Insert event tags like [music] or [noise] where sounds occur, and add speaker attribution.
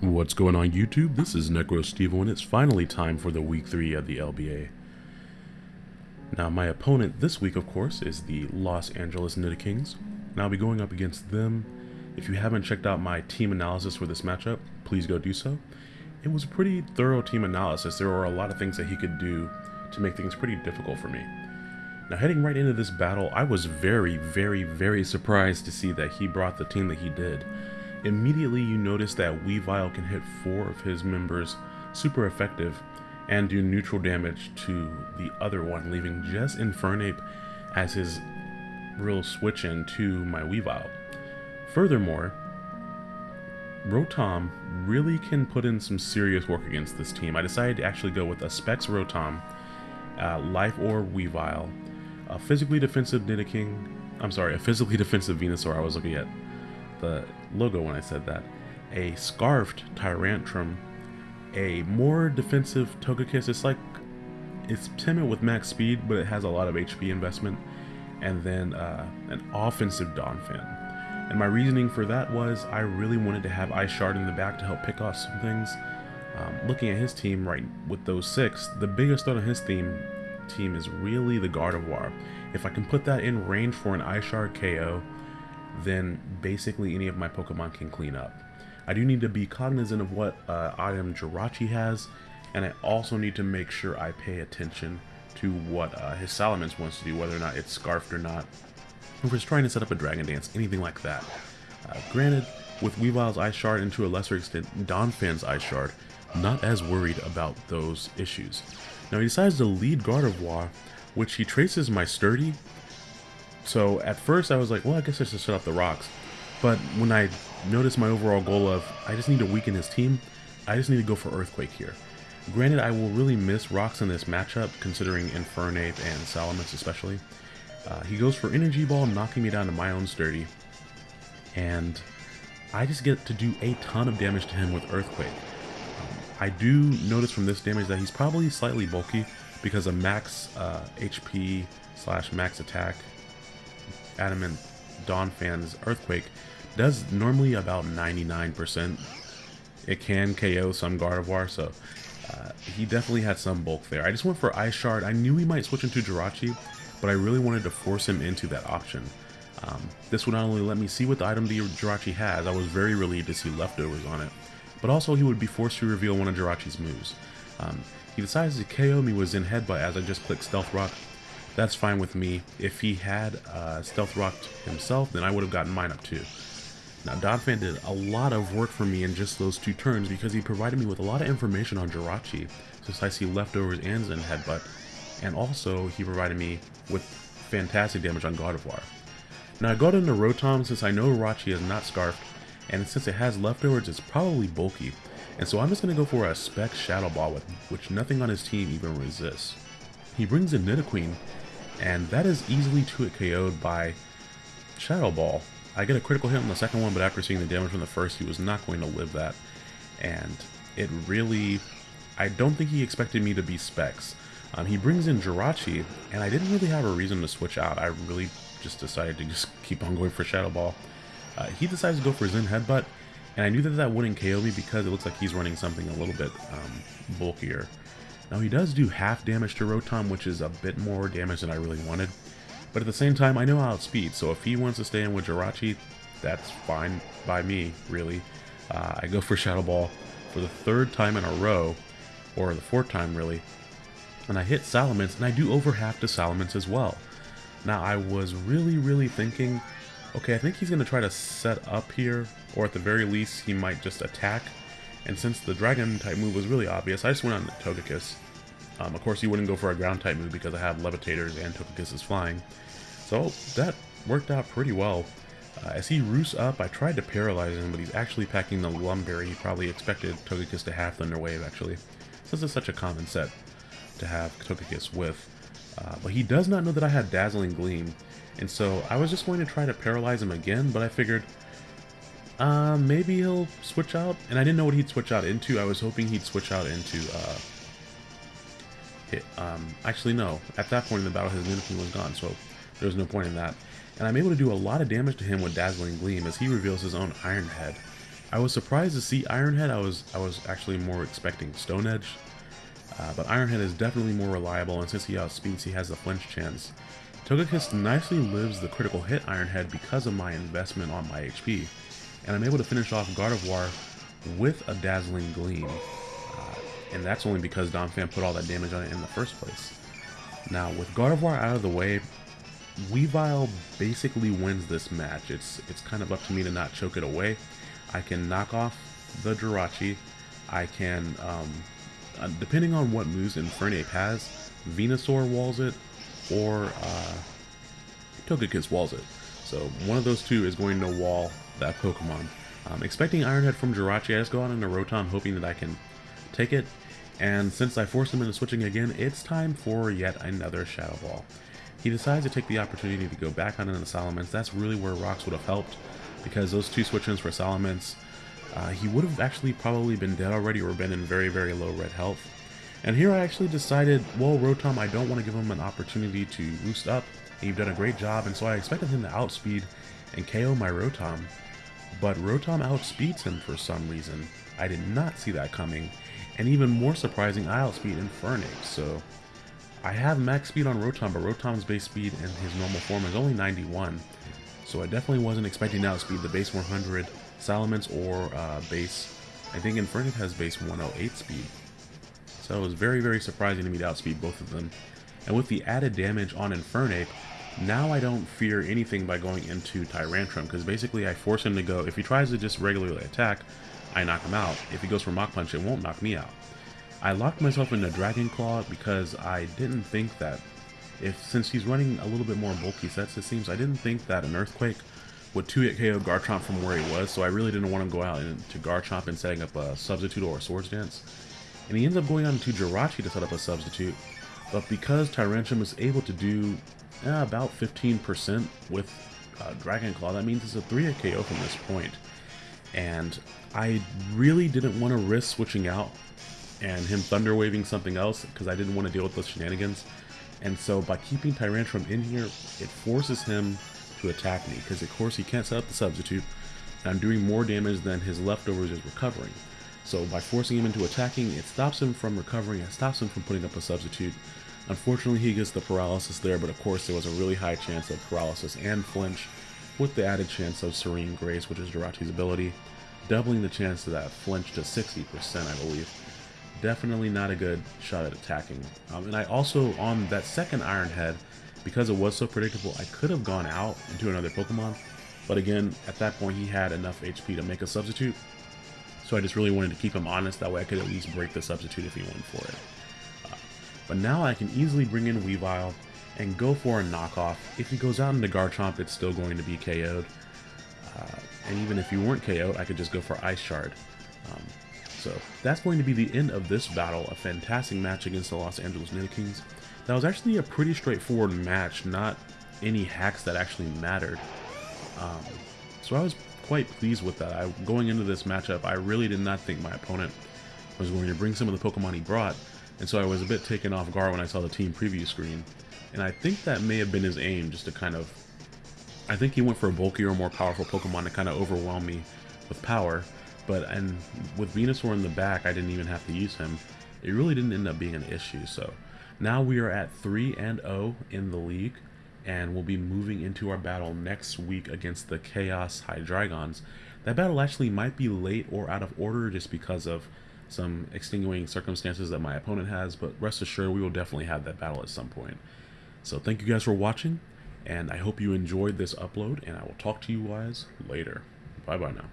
Speaker 1: What's going on YouTube? This is NecroStevo and it's finally time for the week 3 of the LBA. Now my opponent this week of course is the Los Angeles Kings. and I'll be going up against them. If you haven't checked out my team analysis for this matchup, please go do so. It was a pretty thorough team analysis. There were a lot of things that he could do to make things pretty difficult for me. Now heading right into this battle, I was very, very, very surprised to see that he brought the team that he did. Immediately you notice that Weavile can hit four of his members super effective and do neutral damage to the other one, leaving just Infernape as his real switch in to my Weavile. Furthermore, Rotom really can put in some serious work against this team. I decided to actually go with a Specs Rotom, uh, Life Orb Weavile, a physically defensive Nidoking, I'm sorry, a physically [laughs] defensive Venusaur I was looking at the logo when I said that. A scarfed Tyrantrum, a more defensive Togekiss. It's like it's timid with max speed, but it has a lot of HP investment, and then uh, an offensive Donphan. And my reasoning for that was I really wanted to have Ice Shard in the back to help pick off some things. Um, looking at his team right with those six, the biggest threat on his team team is really the Gardevoir. If I can put that in range for an Ice Shard KO, then basically any of my Pokemon can clean up. I do need to be cognizant of what uh, item Jirachi has, and I also need to make sure I pay attention to what uh, his Salamence wants to do, whether or not it's Scarfed or not. If it's trying to set up a Dragon Dance, anything like that. Uh, granted, with Weavile's Ice Shard and to a lesser extent Donphan's Ice Shard, not as worried about those issues. Now he decides to lead Gardevoir, which he traces my Sturdy, so at first I was like, well, I guess I should shut up the rocks. But when I noticed my overall goal of, I just need to weaken his team, I just need to go for Earthquake here. Granted, I will really miss rocks in this matchup, considering Infernape and Salamence especially. Uh, he goes for Energy Ball, knocking me down to my own Sturdy. And I just get to do a ton of damage to him with Earthquake. Um, I do notice from this damage that he's probably slightly bulky because of max uh, HP slash max attack Adamant Donphans, Earthquake does normally about 99%. It can KO some Gardevoir, so uh, he definitely had some bulk there. I just went for Ice Shard. I knew he might switch into Jirachi, but I really wanted to force him into that option. Um, this would not only let me see what the item the Jirachi has, I was very relieved to see leftovers on it, but also he would be forced to reveal one of Jirachi's moves. Um, he decides to KO me with Zen Headbutt as I just click Stealth Rock, that's fine with me. If he had uh, Stealth Rocked himself, then I would have gotten mine up too. Now, Donphan did a lot of work for me in just those two turns because he provided me with a lot of information on Jirachi, since I see leftovers and Zen Headbutt, and also he provided me with fantastic damage on Gardevoir. Now I got into Rotom since I know Jirachi is not Scarfed, and since it has leftovers, it's probably bulky, and so I'm just going to go for a Spec Shadow Ball, with which nothing on his team even resists. He brings in Nidoqueen, and that is easily 2-hit KO'd by Shadow Ball. I get a critical hit on the second one, but after seeing the damage from the first, he was not going to live that. And it really... I don't think he expected me to be Specs. Um, he brings in Jirachi, and I didn't really have a reason to switch out. I really just decided to just [laughs] keep on going for Shadow Ball. Uh, he decides to go for Zen Headbutt, and I knew that that wouldn't KO me because it looks like he's running something a little bit um, bulkier. Now he does do half damage to Rotom, which is a bit more damage than I really wanted. But at the same time, I know how outspeed, so if he wants to stay in with Jirachi, that's fine by me, really. Uh, I go for Shadow Ball for the third time in a row, or the fourth time, really. And I hit Salamence, and I do over half to Salamence as well. Now, I was really, really thinking, okay, I think he's going to try to set up here, or at the very least, he might just attack and since the dragon type move was really obvious, I just went on Togekiss. Um, of course, you wouldn't go for a ground type move because I have Levitators and Togekiss is flying. So that worked out pretty well. Uh, as he roosts up, I tried to paralyze him, but he's actually packing the Lum Berry. He probably expected Togekiss to have Thunder Wave, actually. Since it's such a common set to have Togekiss with. Uh, but he does not know that I had Dazzling Gleam, and so I was just going to try to paralyze him again, but I figured uh, maybe he'll switch out. And I didn't know what he'd switch out into. I was hoping he'd switch out into, uh, hit, um, actually no. At that point in the battle, his Nidoking was gone, so there was no point in that. And I'm able to do a lot of damage to him with Dazzling Gleam as he reveals his own Iron Head. I was surprised to see Ironhead. I was I was actually more expecting Stone Edge. Uh, but Ironhead is definitely more reliable, and since he outspeeds, he has the flinch chance. Togekiss nicely lives the critical hit Ironhead because of my investment on my HP, and I'm able to finish off Gardevoir with a Dazzling Gleam, uh, and that's only because Donphan put all that damage on it in the first place. Now, with Gardevoir out of the way, Weavile basically wins this match. It's it's kind of up to me to not choke it away. I can knock off the Jirachi. I can, um, uh, depending on what moves Infernape has, Venusaur walls it, or uh, Togekiss walls it. So one of those two is going to wall that Pokemon. Um, expecting Ironhead from Jirachi, I just go out into Rotom hoping that I can take it. And since I forced him into switching again, it's time for yet another Shadow Ball. He decides to take the opportunity to go back on into Salamence. That's really where Rocks would have helped because those two switch-ins for Salamence, uh, he would have actually probably been dead already or been in very, very low red health. And here I actually decided, well, Rotom, I don't want to give him an opportunity to boost up. You've done a great job, and so I expected him to outspeed and KO my Rotom. But Rotom outspeeds him for some reason. I did not see that coming. And even more surprising, I outspeed Infernape, so... I have max speed on Rotom, but Rotom's base speed in his normal form is only 91. So I definitely wasn't expecting to outspeed the base 100 Salamence or uh, base... I think Infernape has base 108 speed. So it was very, very surprising to me to outspeed both of them. And with the added damage on Infernape, now I don't fear anything by going into Tyrantrum, because basically I force him to go, if he tries to just regularly attack, I knock him out. If he goes for Mach Punch, it won't knock me out. I locked myself into Dragon Claw because I didn't think that, if since he's running a little bit more bulky sets it seems, I didn't think that an Earthquake would 2-hit KO Garchomp from where he was, so I really didn't want to go out into Garchomp and setting up a Substitute or a Swords Dance and he ends up going on to Jirachi to set up a substitute. But because Tyrantrum is able to do about 15% with uh, Dragon Claw, that means it's a 3 KO from this point. And I really didn't want to risk switching out and him Thunder Waving something else because I didn't want to deal with those shenanigans. And so by keeping Tyrantrum in here, it forces him to attack me because of course he can't set up the substitute and I'm doing more damage than his leftovers is recovering. So by forcing him into attacking, it stops him from recovering, it stops him from putting up a substitute. Unfortunately, he gets the paralysis there, but of course there was a really high chance of paralysis and flinch, with the added chance of Serene Grace, which is Jirachi's ability, doubling the chance of that flinch to 60%, I believe. Definitely not a good shot at attacking. Um, and I also, on that second Iron Head, because it was so predictable, I could have gone out into another Pokemon, but again, at that point he had enough HP to make a substitute, so I just really wanted to keep him honest, that way I could at least break the substitute if he went for it. But now I can easily bring in Weavile and go for a knockoff. If he goes out into Garchomp, it's still going to be KO'd. Uh, and even if you weren't KO'd, I could just go for Ice Shard. Um, so that's going to be the end of this battle, a fantastic match against the Los Angeles Kings. That was actually a pretty straightforward match, not any hacks that actually mattered. Um, so I was quite pleased with that. I, going into this matchup, I really did not think my opponent was going to bring some of the Pokemon he brought, and so I was a bit taken off guard when I saw the team preview screen. And I think that may have been his aim, just to kind of... I think he went for a bulkier, more powerful Pokemon to kind of overwhelm me with power, but and with Venusaur in the back, I didn't even have to use him. It really didn't end up being an issue, so... Now we are at 3 and 0 in the league and we'll be moving into our battle next week against the Chaos Hydreigons. That battle actually might be late or out of order just because of some extenuating circumstances that my opponent has, but rest assured we will definitely have that battle at some point. So thank you guys for watching, and I hope you enjoyed this upload, and I will talk to you guys later. Bye-bye now.